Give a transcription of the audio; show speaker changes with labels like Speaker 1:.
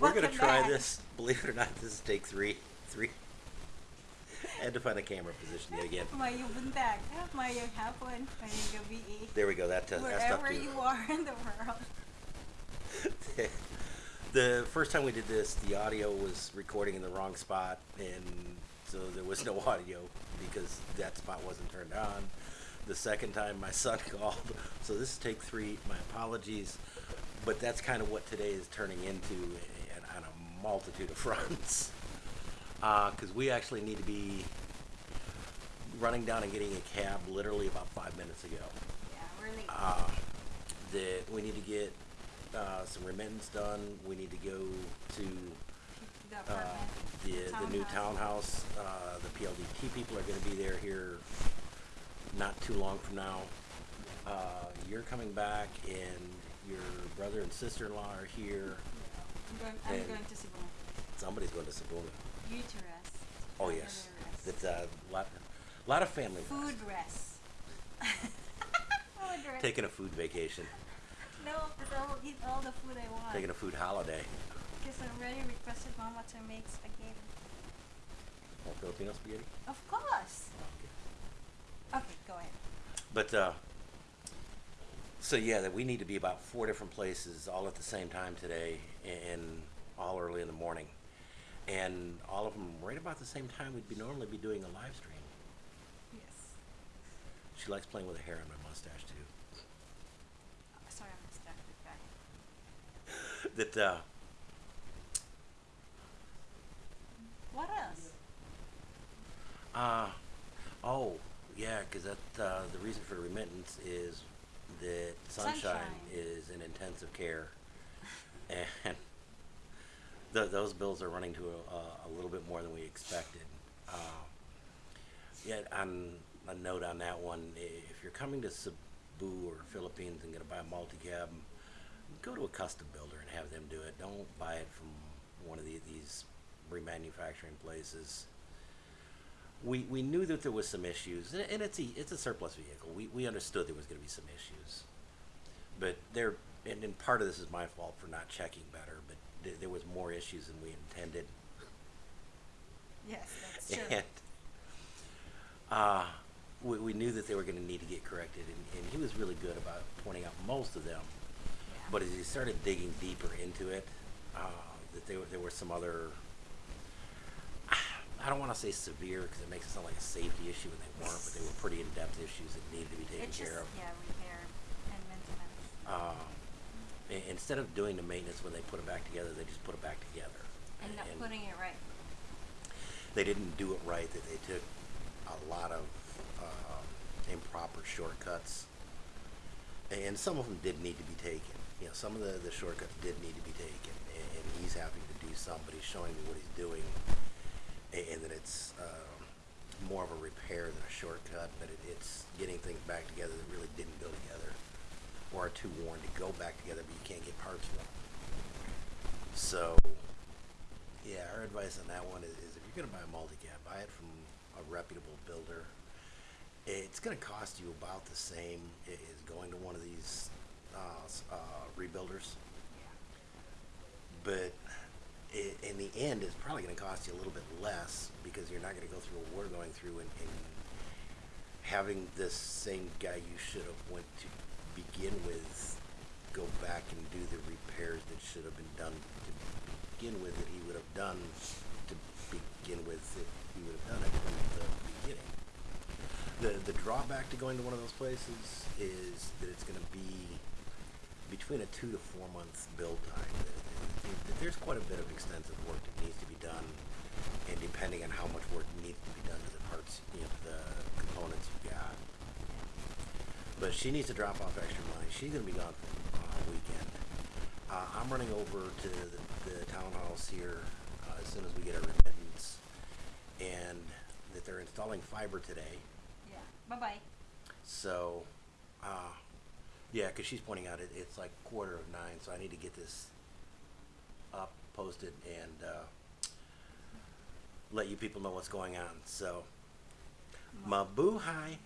Speaker 1: We're gonna try
Speaker 2: back.
Speaker 1: this. Believe it or not, this is take three. Three. I had to find a camera position yet again.
Speaker 2: Mayong buntag, mayong hapon, mayong gabi,
Speaker 1: There we go. That uh, that's up
Speaker 2: wherever you are in the world.
Speaker 1: the first time we did this, the audio was recording in the wrong spot, and so there was no audio because that spot wasn't turned on. The second time, my son called, so this is take three. My apologies, but that's kind of what today is turning into and on a multitude of fronts. Because we actually need to be running down and getting a cab literally about five minutes ago
Speaker 2: Yeah, we're late.
Speaker 1: uh, that we need to get uh, some remittance done. We need to go to
Speaker 2: the
Speaker 1: uh, the the new
Speaker 2: townhouse.
Speaker 1: townhouse. Uh, the PLDT people are going to be there here not too long from now. Uh, you're coming back, and your brother and sister-in-law are here.
Speaker 2: I'm going, I'm
Speaker 1: and-
Speaker 2: going to Cebu.
Speaker 1: Somebody's going to Sabuna.
Speaker 2: You to rest.
Speaker 1: Oh yes, It's a lot, lot of family.
Speaker 2: Food rest. food rest.
Speaker 1: Taking a food vacation,
Speaker 2: no, because I will eat all the food I want.
Speaker 1: taking a food holiday.
Speaker 2: Because I already requested Mama to make spaghetti.
Speaker 1: Filipino spaghetti.
Speaker 2: Of course.
Speaker 1: Okay.
Speaker 2: Okay, go ahead.
Speaker 1: But uh, so yeah, that we need to be about four different places all at the same time today, and all early in the morning, and all of them right about the same time we'd be normally be doing a live stream.
Speaker 2: Yes.
Speaker 1: She likes playing with the hair on my mustache too.
Speaker 2: Sorry, I'm distracted. Back.
Speaker 1: That uh,
Speaker 2: What else?
Speaker 1: uh, oh yeah, because that uh, the reason for the remittance is that sunshine,
Speaker 2: Sunshine.
Speaker 1: is in intensive care, and th- those bills are running to a, a little bit more than we expected. Uh, yet on a note on that one, if you're coming to Cebu or Philippines and going to buy a multi-cab, go to a custom builder and have them do it. Don't buy it from one of the, these remanufacturing places. We, we knew that there was some issues, and, and it's a it's a surplus vehicle. We, we understood there was going to be some issues, but there and, and part of this is my fault for not checking better. But th- there was more issues than we intended,
Speaker 2: Yes, that's true.
Speaker 1: and uh, we, we knew that they were going to need to get corrected, and, and he was really good about pointing out most of them.
Speaker 2: Yeah.
Speaker 1: But as he started digging deeper into it, uh, that there, were- there were some other, I don't want to say severe because it makes it sound like a safety issue, and they weren't, but they were pretty in-depth issues that needed to be taken
Speaker 2: it's just,
Speaker 1: care of.
Speaker 2: yeah, repair and maintenance.
Speaker 1: I- instead of doing the maintenance when they put it back together, they just put it back together.
Speaker 2: and not putting it right.
Speaker 1: they didn't do it right, that they took a lot of uh, improper shortcuts. And some of them did need to be taken. You know, some of the, the shortcuts did need to be taken, and, and he's having to do some, but he's showing me what he's doing, and, and that it's uh, more of a repair than a shortcut, but it, it's getting things back together that really didn't go together, or are too worn to go back together, but you can't get parts for them. So, yeah, our advice on that one is, is if you're gonna buy a multi-cab, buy it from a reputable builder. It's gonna cost you about the same i- as going to one of these, uh, s- uh, rebuilders. But i- in the end, it's probably gonna cost you a little bit less because you're not gonna go through what we're going through and, and having this same guy you should have went to begin with go back and do the repairs that should have been done to begin with that he would have done to begin with if he would have done it from the beginning. The the drawback to going to one of those places is that it's going to be between a two to four month build time. Th- th- th- There's quite a bit of extensive work that needs to be done, and depending on how much work needs to be done to the parts, you know, the components you've got. But she needs to drop off extra money. She's gonna be gone for a weekend. Uh, I'm running over to the, the townhouse here uh, as soon as we get our remittance, and that they're installing fiber today.
Speaker 2: Yeah. Bye bye.
Speaker 1: So, uh, yeah, because she's pointing out it, it's like quarter of nine, so I need to get this up, posted, and uh, let you people know what's going on. So, mabuhay.